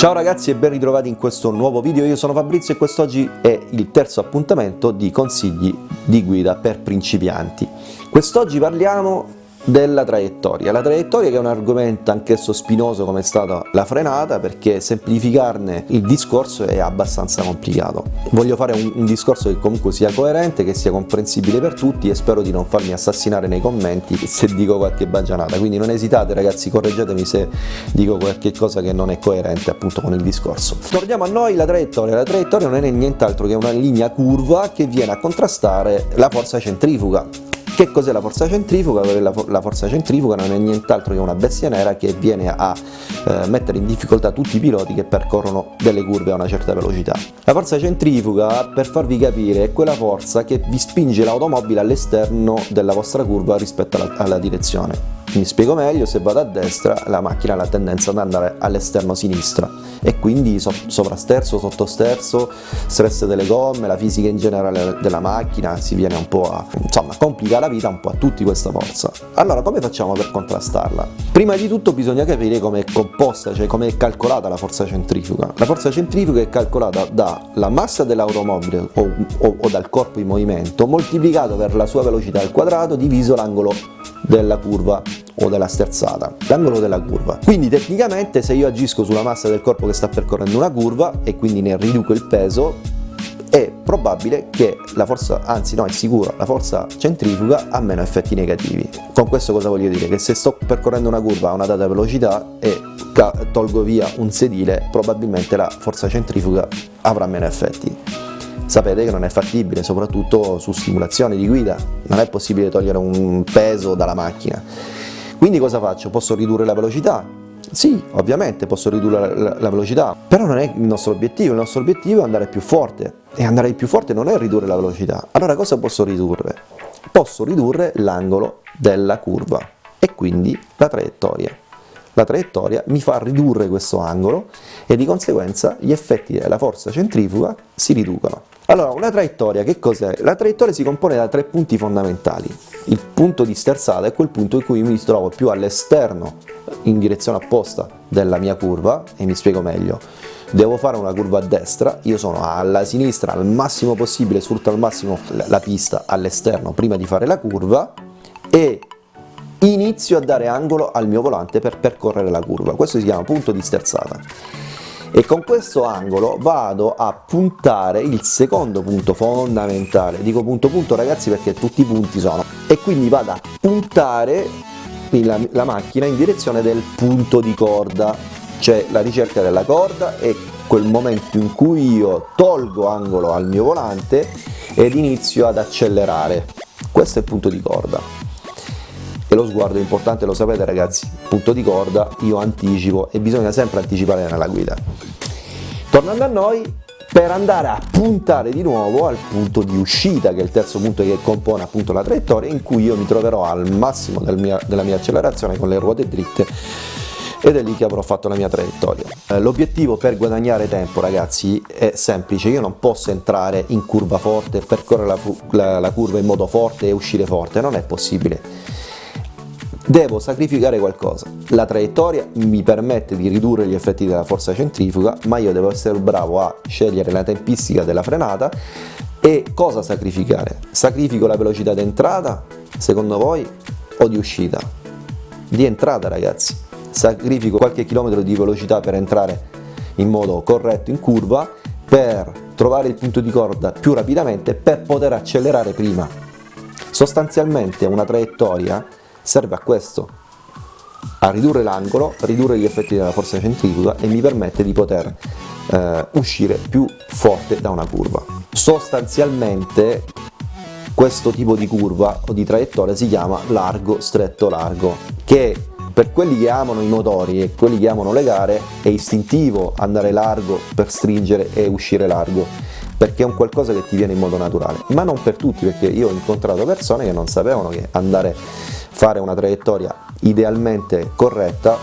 Ciao ragazzi e ben ritrovati in questo nuovo video, io sono Fabrizio e quest'oggi è il terzo appuntamento di consigli di guida per principianti. Quest'oggi parliamo della traiettoria. La traiettoria che è un argomento anch'esso spinoso come è stata la frenata perché semplificarne il discorso è abbastanza complicato. Voglio fare un, un, discorso che comunque sia coerente, che sia comprensibile per tutti e spero di non farmi assassinare nei commenti se dico qualche bagianata, quindi non esitate ragazzi, correggetemi se dico qualche cosa che non è coerente appunto con il discorso. Torniamo a noi, la traiettoria. La traiettoria non è nient'altro che una linea curva che viene a contrastare la forza centrifuga che cos'è la forza centrifuga? La, forza centrifuga non è nient'altro che una bestia nera che viene a eh, mettere in difficoltà tutti i piloti che percorrono delle curve a una certa velocità. La forza centrifuga, per farvi capire, è quella forza che vi spinge l'automobile all'esterno della vostra curva rispetto alla, alla direzione. Mi spiego meglio, se vado a destra la macchina ha la tendenza ad andare all'esterno sinistra e quindi so sovrasterzo, sottosterzo, stress delle gomme, la fisica in generale della macchina si viene un po' a insomma complica la vita un po' a tutti questa forza. Allora come facciamo per contrastarla? Prima di tutto bisogna capire come è composta, cioè come è calcolata la forza centrifuga. La forza centrifuga è calcolata dalla massa dell'automobile o, o, o dal corpo in movimento moltiplicato per la sua velocità al quadrato diviso l'angolo della curva o della sterzata, l'angolo della curva. Quindi tecnicamente se io agisco sulla massa del corpo che sta percorrendo una curva e quindi ne riduco il peso, è probabile che la forza, anzi no è sicuro, la forza centrifuga ha meno effetti negativi. Con questo cosa voglio dire? Che se sto percorrendo una curva a una data velocità e tolgo via un sedile, probabilmente la forza centrifuga avrà meno effetti sapete che non è fattibile, soprattutto su simulazioni di guida, non è possibile togliere un peso dalla macchina. Quindi cosa faccio? Posso ridurre la velocità? Sì, ovviamente posso ridurre la, la velocità, però non è il nostro obiettivo, il nostro obiettivo è andare più forte e andare più forte non è ridurre la velocità. Allora cosa posso ridurre? Posso ridurre l'angolo della curva e quindi la traiettoria la traiettoria mi fa ridurre questo angolo e di conseguenza gli effetti della forza centrifuga si riducono. Allora, una traiettoria che cos'è? La traiettoria si compone da tre punti fondamentali. Il punto di sterzata è quel punto in cui mi trovo più all'esterno, in direzione opposta della mia curva, e mi spiego meglio. Devo fare una curva a destra, io sono alla sinistra al massimo possibile, sfrutto al massimo la pista all'esterno prima di fare la curva e inizio a dare angolo al mio volante per percorrere la curva, questo si chiama punto di sterzata. E con questo angolo vado a puntare il secondo punto fondamentale, dico punto punto ragazzi perché tutti i punti sono, e quindi vado a puntare la, la macchina in direzione del punto di corda, cioè la ricerca della corda è quel momento in cui io tolgo angolo al mio volante ed inizio ad accelerare, questo è il punto di corda. E lo sguardo è importante, lo sapete ragazzi, punto di corda, io anticipo e bisogna sempre anticipare nella guida. Tornando a noi, per andare a puntare di nuovo al punto di uscita, che è il terzo punto che compone appunto la traiettoria, in cui io mi troverò al massimo del mia, della mia accelerazione con le ruote dritte. Ed è lì che avrò fatto la mia traiettoria. Eh, l'obiettivo per guadagnare tempo ragazzi è semplice, io non posso entrare in curva forte, percorrere la, la, la curva in modo forte e uscire forte, non è possibile devo sacrificare qualcosa. La traiettoria mi permette di ridurre gli effetti della forza centrifuga, ma io devo essere bravo a scegliere la tempistica della frenata e cosa sacrificare? Sacrifico la velocità d'entrata, secondo voi, o di uscita? Di entrata ragazzi. Sacrifico qualche chilometro di velocità per entrare in modo corretto in curva, per trovare il punto di corda più rapidamente, per poter accelerare prima. Sostanzialmente una traiettoria serve a questo, a ridurre l'angolo, ridurre gli effetti della forza centrifuga e mi permette di poter eh, uscire più forte da una curva. Sostanzialmente questo tipo di curva o di traiettoria si chiama largo stretto largo che per quelli che amano i motori e quelli che amano le gare è istintivo andare largo per stringere e uscire largo perché è un qualcosa che ti viene in modo naturale ma non per tutti perché io ho incontrato persone che non sapevano che andare fare una traiettoria idealmente corretta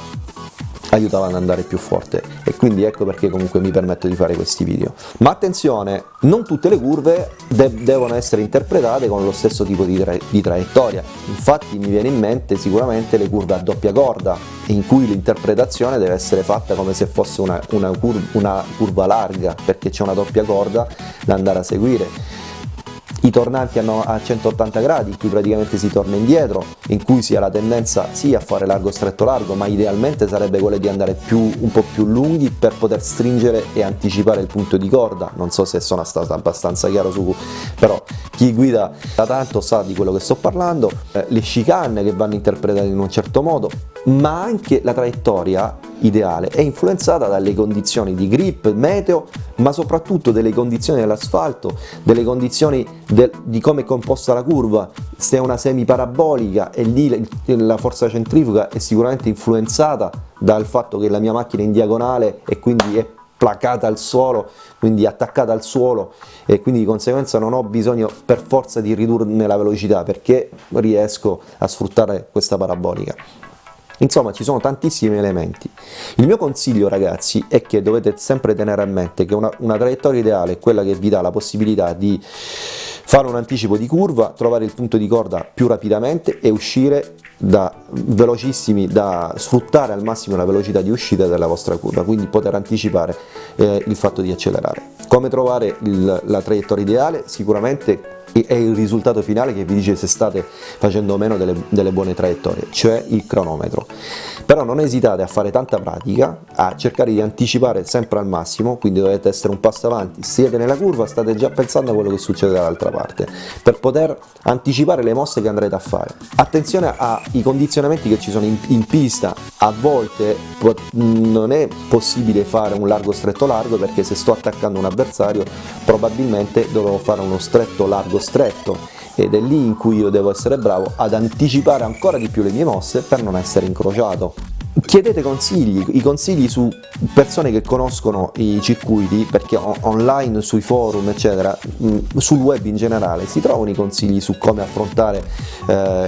aiutava ad andare più forte. E quindi ecco perché comunque mi permetto di fare questi video. Ma attenzione, non tutte le curve de devono essere interpretate con lo stesso tipo di, tra di traiettoria, infatti mi viene in mente sicuramente le curve a doppia corda, in cui l'interpretazione deve essere fatta come se fosse una, una, curva, una curva larga, perché c'è una doppia corda da andare a seguire i tornanti a 180 gradi in cui praticamente si torna indietro, in cui si ha la tendenza sì a fare largo stretto largo, ma idealmente sarebbe quello di andare più, un po' più lunghi per poter stringere e anticipare il punto di corda, non so se sono stato abbastanza chiaro su, però chi guida da tanto sa di quello che sto parlando, eh, le chicane che vanno interpretate in un certo modo, ma anche la traiettoria ideale è influenzata dalle condizioni di grip, meteo, ma soprattutto delle condizioni dell'asfalto, delle condizioni del, di come è composta la curva, se è una semi parabolica e lì la forza centrifuga è sicuramente influenzata dal fatto che la mia macchina è in diagonale e quindi è placata al suolo, quindi attaccata al suolo e quindi di conseguenza non ho bisogno per forza di ridurne la velocità perché riesco a sfruttare questa parabolica. Insomma ci sono tantissimi elementi. Il mio consiglio ragazzi è che dovete sempre tenere a mente che una, una traiettoria ideale è quella che vi dà la possibilità di fare un anticipo di curva, trovare il punto di corda più rapidamente e uscire da velocissimi, da sfruttare al massimo la velocità di uscita della vostra curva, quindi poter anticipare eh, il fatto di accelerare. Come trovare il, la traiettoria ideale? Sicuramente è il risultato finale che vi dice se state facendo meno delle, delle, buone traiettorie, cioè il cronometro. Però non esitate a fare tanta pratica, a cercare di anticipare sempre al massimo, quindi dovete essere un passo avanti, siete nella curva, state già pensando a quello che succede dall'altra parte, per poter anticipare le mosse che andrete a fare. Attenzione ai condizionamenti che ci sono in, in pista, a volte non è possibile fare un largo stretto largo perché se sto attaccando un avversario probabilmente dovrò fare uno stretto largo stretto ed è lì in cui io devo essere bravo ad anticipare ancora di più le mie mosse per non essere incrociato. Chiedete consigli, i consigli su persone che conoscono i circuiti, perché online, sui forum, eccetera, mm, sul web in generale, si trovano i consigli su come affrontare, eh,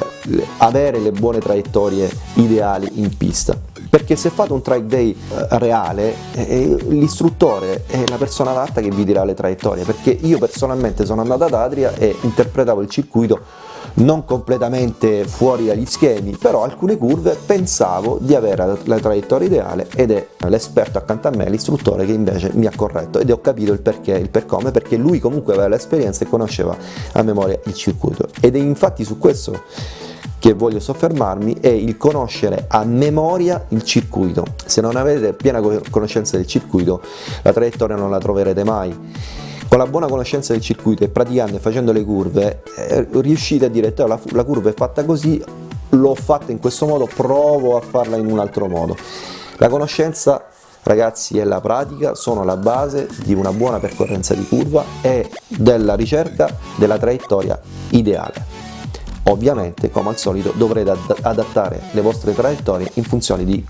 avere le buone traiettorie ideali in pista perché se fate un track day eh, reale eh, l'istruttore è la persona adatta che vi dirà le traiettorie. Perché io personalmente sono andato ad Adria e interpretavo il circuito non completamente fuori dagli schemi, però alcune curve pensavo di avere la traiettoria ideale ed è l'esperto accanto a me, l'istruttore che invece mi ha corretto. Ed ho capito il perché, il per come, perché lui comunque aveva l'esperienza e conosceva a memoria il circuito. Ed è infatti su questo che voglio soffermarmi è il conoscere a memoria il circuito. Se non avete piena conoscenza del circuito, la traiettoria non la troverete mai. Con la buona conoscenza del circuito e praticando e facendo le curve, eh, riuscite a dire la, la curva è fatta così, l'ho fatta in questo modo, provo a farla in un altro modo. La conoscenza ragazzi e la pratica sono la base di una buona percorrenza di curva e della ricerca della traiettoria ideale. Ovviamente, come al solito, dovrete adattare le vostre traiettorie in funzione di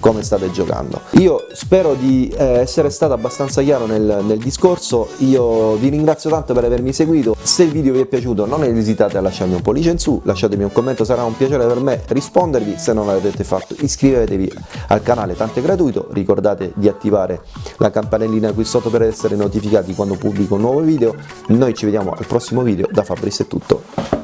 come state giocando. Io spero di eh, essere stato abbastanza chiaro nel, nel, discorso, io vi ringrazio tanto per avermi seguito, se il video vi è piaciuto non esitate a lasciarmi un pollice in su, lasciatemi un commento, sarà un piacere per me rispondervi, se non l'avete fatto iscrivetevi al canale, tanto è gratuito, ricordate di attivare la campanellina qui sotto per essere notificati quando pubblico un nuovo video, noi ci vediamo al prossimo video, da Fabrizio è tutto.